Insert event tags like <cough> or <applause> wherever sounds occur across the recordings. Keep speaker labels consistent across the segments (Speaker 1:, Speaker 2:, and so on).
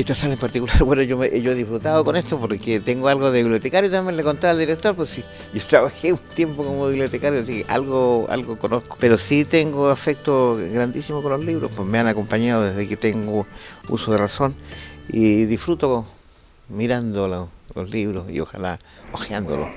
Speaker 1: esta sala en particular, <laughs> bueno, yo, he disfrutado con esto porque tengo algo de bibliotecario, también le contaba al director, pues sí, yo <laughs> trabajé un tiempo como bibliotecario, así que algo, algo conozco, pero sí tengo afecto grandísimo con los libros, pues me han acompañado desde que tengo uso de razón y disfruto mirando lo- los libros y ojalá hojeándolos.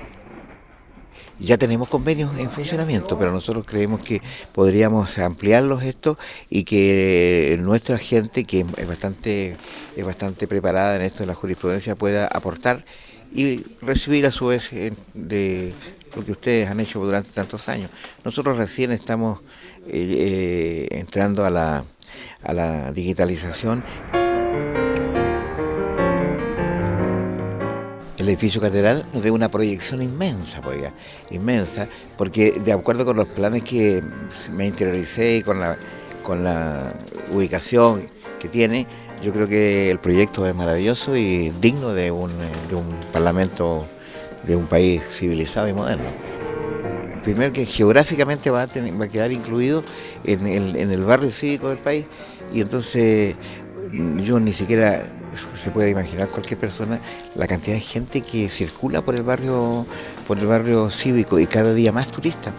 Speaker 1: Ya tenemos convenios en funcionamiento, pero nosotros creemos que podríamos ampliarlos esto y que nuestra gente, que es bastante, es bastante preparada en esto de la jurisprudencia, pueda aportar y recibir a su vez de lo que ustedes han hecho durante tantos años. Nosotros recién estamos eh, eh, entrando a la, a la digitalización. El edificio catedral nos da una proyección inmensa, pues ya, inmensa, porque de acuerdo con los planes que me interioricé y con la, con la ubicación que tiene, yo creo que el proyecto es maravilloso y digno de un, de un parlamento de un país civilizado y moderno. Primero que geográficamente va a, tener- va a quedar incluido en el, en el barrio cívico del país y entonces yo ni siquiera se puede imaginar cualquier persona la cantidad de gente que circula por el barrio por el barrio cívico y cada día más turistas.